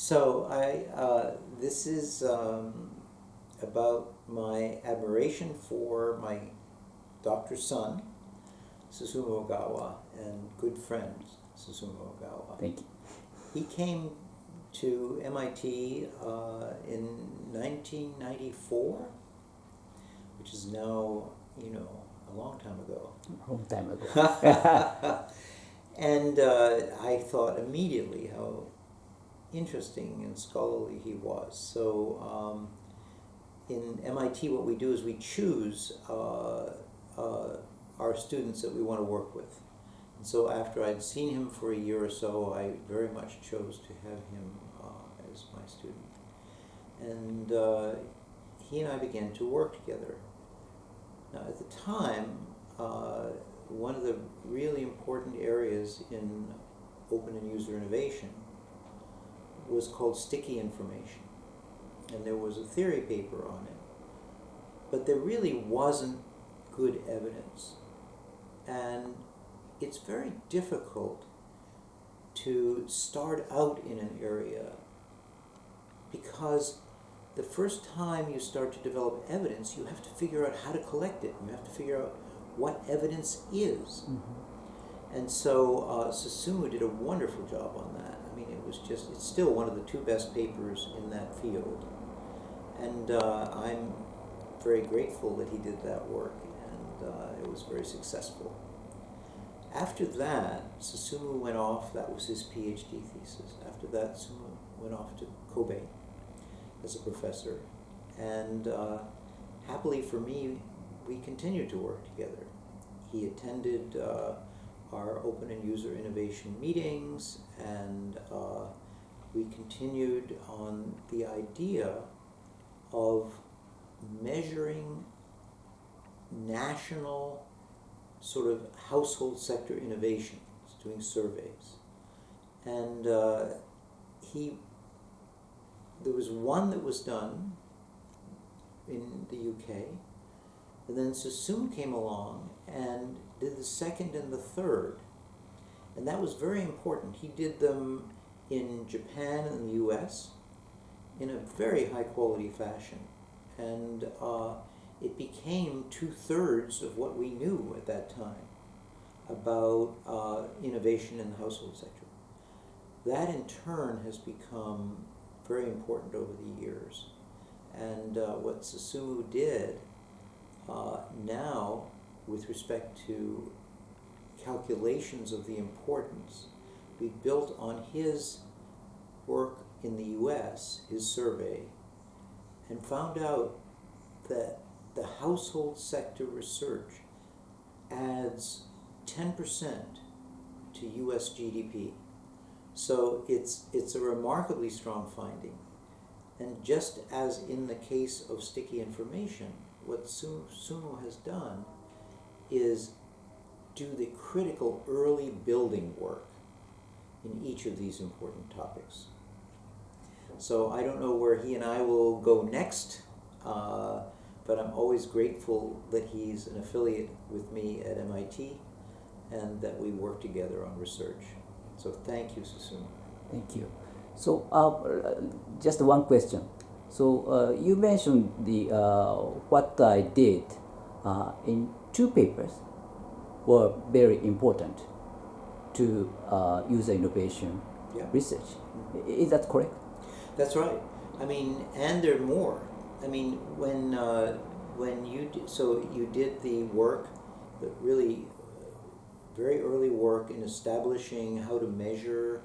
So I, uh, this is um, about my admiration for my doctor's son, Susumu Ogawa, and good friend Susumu Ogawa. Thank you. He came to MIT uh, in 1994, which is now, you know, a long time ago. A Long time ago. and uh, I thought immediately how interesting and scholarly he was. So um, in MIT, what we do is we choose uh, uh, our students that we want to work with. And so after I'd seen him for a year or so, I very much chose to have him uh, as my student. And uh, he and I began to work together. Now, at the time, uh, one of the really important areas in open and user innovation was called sticky information. And there was a theory paper on it. But there really wasn't good evidence. And it's very difficult to start out in an area because the first time you start to develop evidence, you have to figure out how to collect it. You have to figure out what evidence is. Mhm. And so uh, Susumu did a wonderful job on that. I mean, it was just, it's still one of the two best papers in that field. And uh, I'm very grateful that he did that work, and uh, it was very successful. After that, Susumu went off, that was his PhD thesis. After that, Susumu went off to Kobe as a professor. And uh, happily for me, we continued to work together. He attended uh, our open and user innovation meetings, and uh, we continued on the idea of measuring national sort of household sector innovations, doing surveys. And uh, he, there was one that was done in the UK, and then Susumu came along and did the second and the third. And that was very important. He did them in Japan and the US in a very high quality fashion. And uh, it became two thirds of what we knew at that time about uh, innovation in the household sector. That in turn has become very important over the years. And uh, what Susumu did uh, now, with respect to calculations of the importance, we built on his work in the US, his survey, and found out that the household sector research adds 10% to US GDP. So it's, it's a remarkably strong finding. And just as in the case of sticky information, what Sumo has done is do the critical early building work in each of these important topics. So I don't know where he and I will go next, uh, but I'm always grateful that he's an affiliate with me at MIT and that we work together on research. So thank you, Susumu. Thank you. So, uh, just one question. So, uh, you mentioned the uh, what I did uh, in two papers were very important to uh, user innovation Yeah. research. Is that correct? That's right. I mean, and there are more. I mean, when uh, when you d- so you did the work, the really uh, very early work in establishing how to measure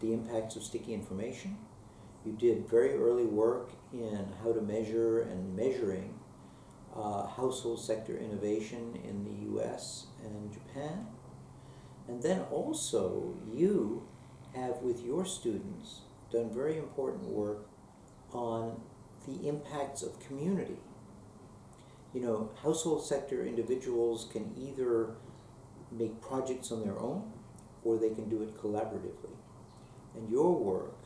the impacts of sticky information. You did very early work in how to measure and measuring uh, household sector innovation in the U.S. and Japan, and then also you have with your students done very important work on the impacts of community. You know, household sector individuals can either make projects on their own or they can do it collaboratively. And your work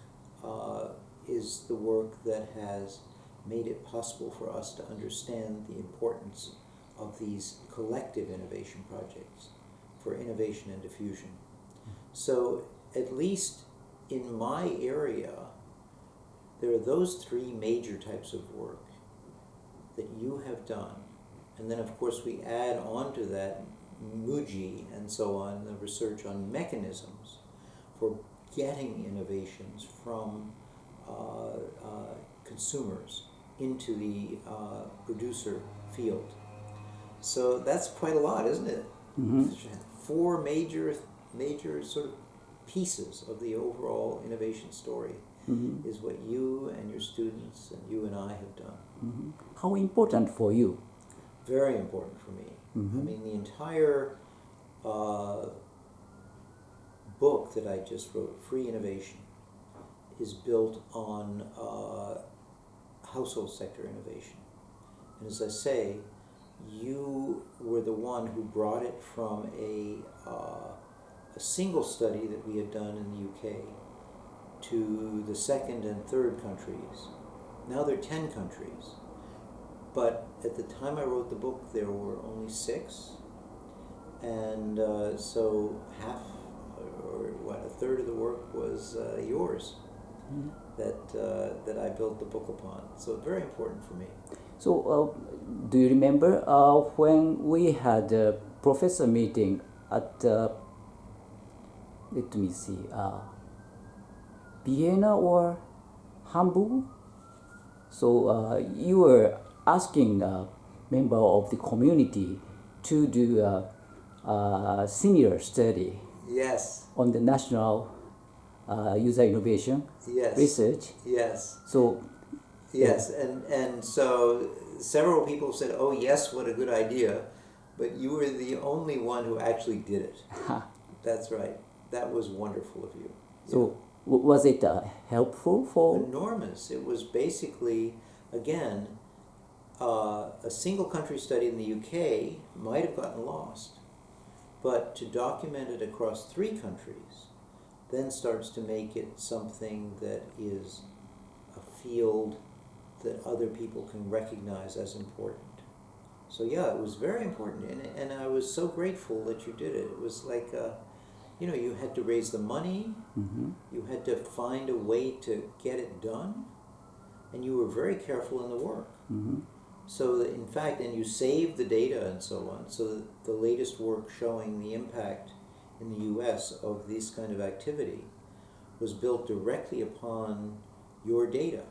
uh, is the work that has made it possible for us to understand the importance of these collective innovation projects for innovation and diffusion. So, at least in my area, there are those three major types of work that you have done. And then, of course, we add on to that Muji and so on, the research on mechanisms for getting innovations from uh, uh, consumers into the uh, producer field. So that's quite a lot, isn't it? Mhm. Four major, major sort of pieces of the overall innovation story Mhm. is what you and your students and you and I have done. Mhm. How important for you? Very important for me. I Mhm. mean, the entire uh, book that I just wrote, Free Innovation, is built on uh, household sector innovation. And as I say, you were the one who brought it from a, uh, a single study that we had done in the UK to the second and third countries. Now there are 10 countries. But at the time I wrote the book, there were only six. And uh, so half, or what, a third of the work was uh, yours Mhm. That, uh, that I built the book upon. So very important for me. So, uh, do you remember uh, when we had a professor meeting at, uh, let me see, uh, Vienna or Hamburg? So, uh, you were asking a member of the community to do a, a similar study Yes, on the national uh, user innovation yes, research. yes. So, Yes, and, and so several people said, oh, yes, what a good idea. But you were the only one who actually did it. That's right. That was wonderful of you. so w- was it uh, helpful for? Enormous. It was basically, again, uh, a single country study in the UK might have gotten lost. But to document it across three countries then starts to make it something that is a field that other people can recognize as important. So yeah, it was very important, and, and I was so grateful that you did it. It was like, uh, you know, you had to raise the money, Mhm. you had to find a way to get it done, and you were very careful in the work. Mhm. So that in fact, and you saved the data and so on. So that the latest work showing the impact in the U.S. of this kind of activity was built directly upon your data.